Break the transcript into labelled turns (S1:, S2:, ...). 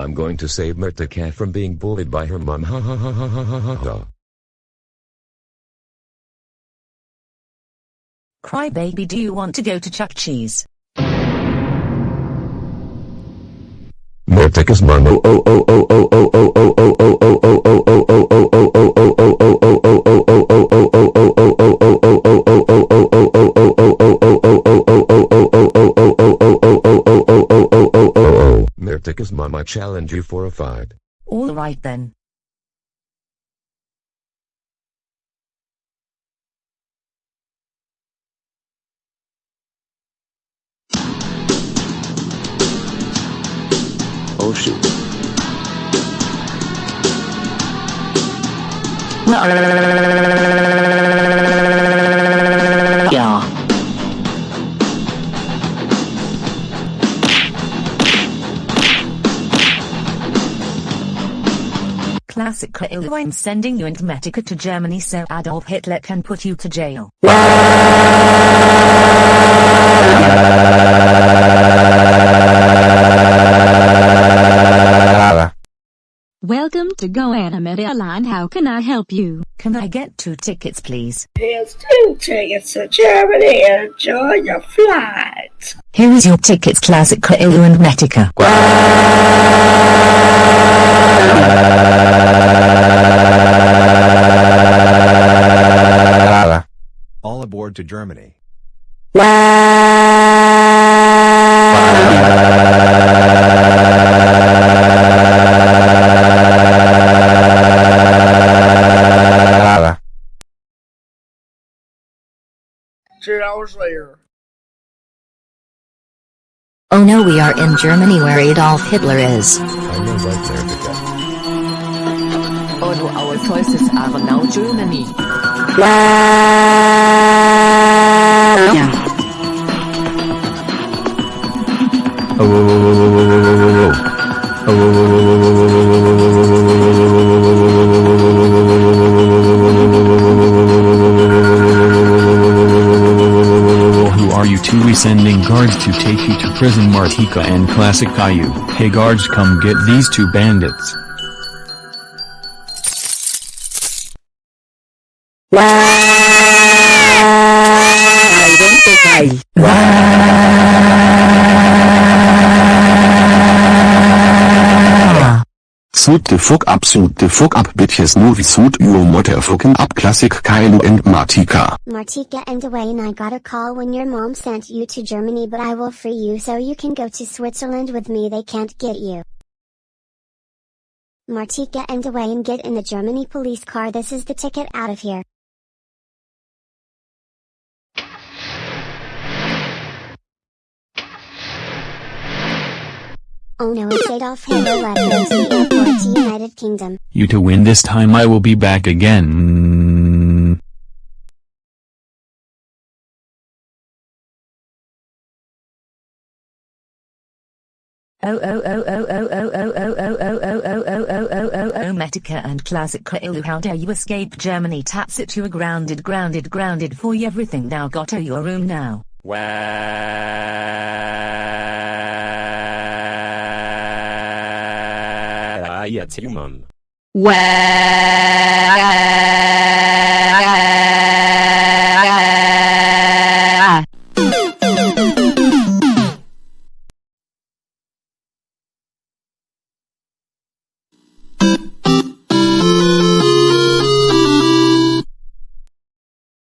S1: I'm going to save Mertika from being bullied by her mom. Ha ha ha ha ha ha ha ha.
S2: Crybaby, do you want to go to Chuck Cheese?
S1: Mertika's mom. Oh oh oh oh oh oh oh oh oh oh oh oh oh oh oh oh oh oh oh oh Mertika's mom I challenge you for a fight.
S2: Alright then.
S3: Oh shoot.
S2: Yeah. Classic Caillou I'm sending you and Metica to Germany so Adolf Hitler can put you to jail.
S4: Welcome to Go Animate Land. How can I help you?
S2: Can I get two tickets please?
S5: Here's two tickets to Germany. Enjoy your flight.
S2: Here is your tickets Classic Caillou and Metica.
S6: All to Germany.
S5: Two hours later.
S7: Oh no we are in Germany where Adolf Hitler is.
S1: I know right Mertika.
S2: Oh no our choices are now Germany.
S8: Who are you two? We sending guards to take you to prison Martika and Classic Caillou. Hey guards come get these two bandits.
S7: I don't think I.
S3: Suit the fuck up, suit the fuck up, bitches movie suit your motherfucking up classic Caillou and Martika.
S9: Martika and Dwayne I got a call when your mom sent you to Germany but I will free you so you can go to Switzerland with me they can't get you. Martika and Dwayne get in the Germany police car this is the ticket out of here. Oh no it's Adolf Hitler left go to the airport to United Kingdom.
S8: You to win this time I will be back again.
S2: Oh oh oh oh oh oh oh oh oh oh oh oh oh oh oh oh oh Metica and Classic Caillou how dare you escape Germany Tats it you are grounded grounded grounded for everything now got to your room now.
S1: Ah, Ayatumum.
S4: Well.